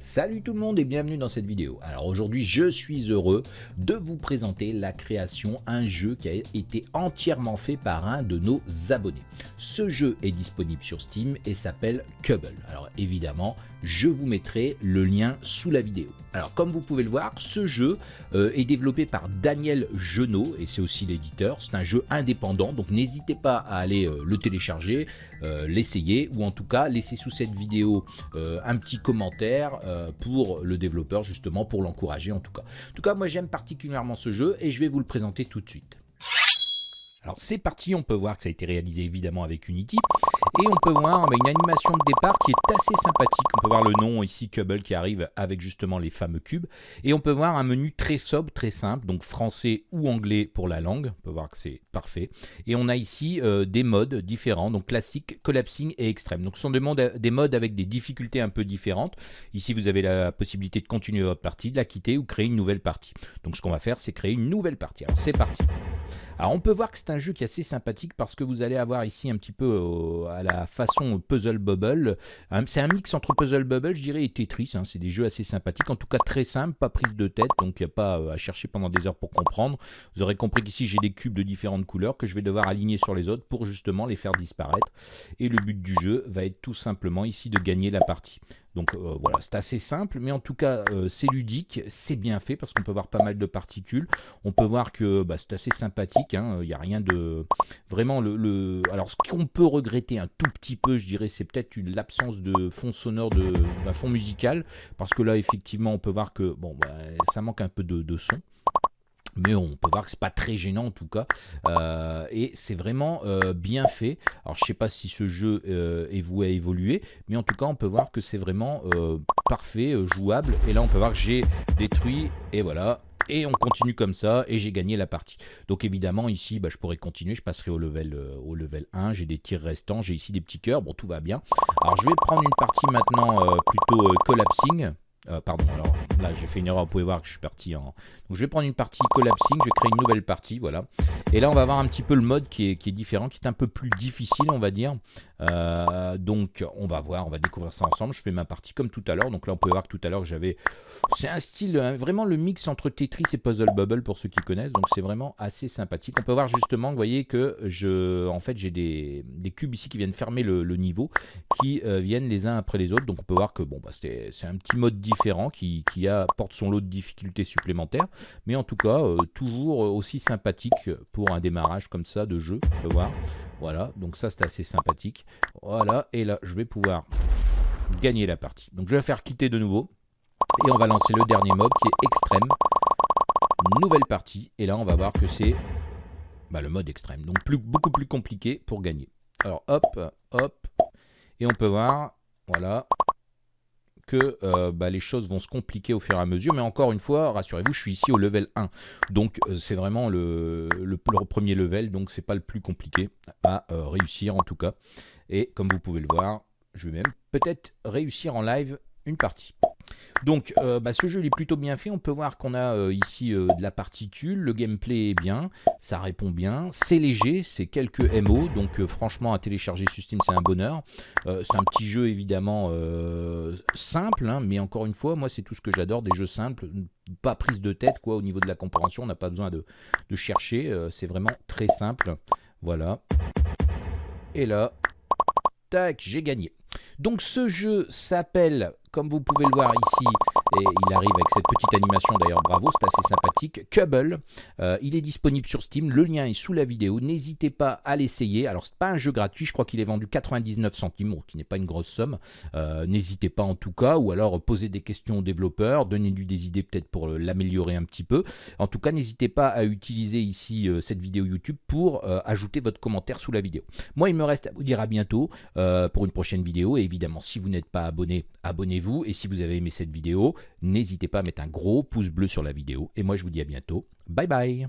Salut tout le monde et bienvenue dans cette vidéo. Alors aujourd'hui je suis heureux de vous présenter la création, un jeu qui a été entièrement fait par un de nos abonnés. Ce jeu est disponible sur Steam et s'appelle Cubble. Alors évidemment je vous mettrai le lien sous la vidéo. Alors comme vous pouvez le voir, ce jeu euh, est développé par Daniel Genot et c'est aussi l'éditeur. C'est un jeu indépendant donc n'hésitez pas à aller euh, le télécharger, euh, l'essayer ou en tout cas laisser sous cette vidéo un petit commentaire pour le développeur justement pour l'encourager en tout cas. En tout cas moi j'aime particulièrement ce jeu et je vais vous le présenter tout de suite. Alors c'est parti, on peut voir que ça a été réalisé évidemment avec Unity et on peut voir une animation de départ qui est assez sympathique. On peut voir le nom ici Cubble qui arrive avec justement les fameux cubes et on peut voir un menu très sobre, très simple, donc français ou anglais pour la langue. On peut voir que c'est parfait et on a ici euh, des modes différents, donc classique, collapsing et extrême. Donc ce sont des modes, des modes avec des difficultés un peu différentes. Ici vous avez la possibilité de continuer votre partie, de la quitter ou créer une nouvelle partie. Donc ce qu'on va faire c'est créer une nouvelle partie. Alors c'est parti. Alors on peut voir que c'est un jeu qui est assez sympathique parce que vous allez avoir ici un petit peu euh, à la façon Puzzle Bubble. C'est un mix entre Puzzle Bubble, je dirais, et Tetris. Hein. C'est des jeux assez sympathiques, en tout cas très simples, pas prise de tête, donc il n'y a pas euh, à chercher pendant des heures pour comprendre. Vous aurez compris qu'ici j'ai des cubes de différentes couleurs que je vais devoir aligner sur les autres pour justement les faire disparaître. Et le but du jeu va être tout simplement ici de gagner la partie. Donc euh, voilà, c'est assez simple, mais en tout cas, euh, c'est ludique, c'est bien fait parce qu'on peut voir pas mal de particules. On peut voir que bah, c'est assez sympathique, hein. il n'y a rien de... Vraiment, le, alors ce qu'on peut regretter un tout petit peu, je dirais, c'est peut-être l'absence de fond sonore, de, fond musical, parce que là, effectivement, on peut voir que bon, bah, ça manque un peu de son mais on peut voir que c'est pas très gênant en tout cas. Euh, et c'est vraiment euh, bien fait. Alors je sais pas si ce jeu euh, est voué à évoluer mais en tout cas on peut voir que c'est vraiment parfait jouable. Et là on peut voir que j'ai détruit et voilà. Et on continue comme ça et j'ai gagné la partie. Donc évidemment ici bah, je pourrais continuer, je passerai au level, au level 1, j'ai des tirs restants, j'ai ici des petits cœurs, bon tout va bien. Alors je vais prendre une partie maintenant plutôt collapsing, pardon alors là j'ai fait une erreur, vous pouvez voir que je suis parti en, donc je vais prendre une partie collapsing, je vais créer une nouvelle partie, voilà. Et là on va avoir un petit peu le mode qui est, différent, qui est un peu plus difficile on va dire. Euh, donc on va voir, on va découvrir ça ensemble. Je fais ma partie comme tout à l'heure. Donc là on peut voir que tout à l'heure j'avais... C'est un style, hein, vraiment le mix entre Tetris et Puzzle Bubble pour ceux qui connaissent. Donc c'est vraiment assez sympathique. On peut voir justement, vous voyez que je, en fait j'ai des, des, cubes ici qui viennent fermer le, niveau, qui euh, viennent les uns après les autres. Donc on peut voir que bon, bah, c'est un petit mode différent qui, qui apporte son lot de difficultés supplémentaires. Mais en tout cas, euh, toujours aussi sympathique pour un démarrage comme ça de jeu. Voir. Voilà, donc ça c'est assez sympathique. Voilà, et là je vais pouvoir gagner la partie. Donc je vais faire quitter de nouveau. Et on va lancer le dernier mob qui est extrême. Nouvelle partie. Et là on va voir que c'est bah, le mode extrême. Donc plus, beaucoup plus compliqué pour gagner. Alors hop, hop. Et on peut voir, voilà, que euh, bah, les choses vont se compliquer au fur et à mesure. Mais encore une fois, rassurez-vous, je suis ici au level 1. Donc euh, c'est vraiment le, premier level, donc c'est pas le plus compliqué à euh, réussir en tout cas. Et comme vous pouvez le voir, je vais même peut-être réussir en live une partie. Donc euh, bah, ce jeu il est plutôt bien fait, on peut voir qu'on a euh, ici euh, de la particule, le gameplay est bien, ça répond bien, c'est léger, c'est quelques MO, donc franchement à télécharger sur Steam c'est un bonheur. c'est un petit jeu évidemment simple, hein, mais encore une fois moi c'est tout ce que j'adore, des jeux simples, pas prise de tête quoi au niveau de la compréhension, on n'a pas besoin de, de chercher, c'est vraiment très simple, voilà. Et là, tac, j'ai gagné. Donc ce jeu s'appelle, comme vous pouvez le voir ici, et il arrive avec cette petite animation d'ailleurs, bravo, c'est assez sympathique, Cubble. Euh, il est disponible sur Steam, le lien est sous la vidéo, n'hésitez pas à l'essayer. Alors c'est pas un jeu gratuit, je crois qu'il est vendu 99 centimes, qui n'est pas une grosse somme. Euh, n'hésitez pas en tout cas, ou alors posez des questions aux développeurs, donnez-lui des idées peut-être pour l'améliorer un petit peu. En tout cas, n'hésitez pas à utiliser ici euh, cette vidéo YouTube pour ajouter votre commentaire sous la vidéo. Moi, il me reste à vous dire à bientôt pour une prochaine vidéo, et évidemment, si vous n'êtes pas abonné, abonnez-vous, et si vous avez aimé cette vidéo, n'hésitez pas à mettre un gros pouce bleu sur la vidéo. Et moi, je vous dis à bientôt. Bye bye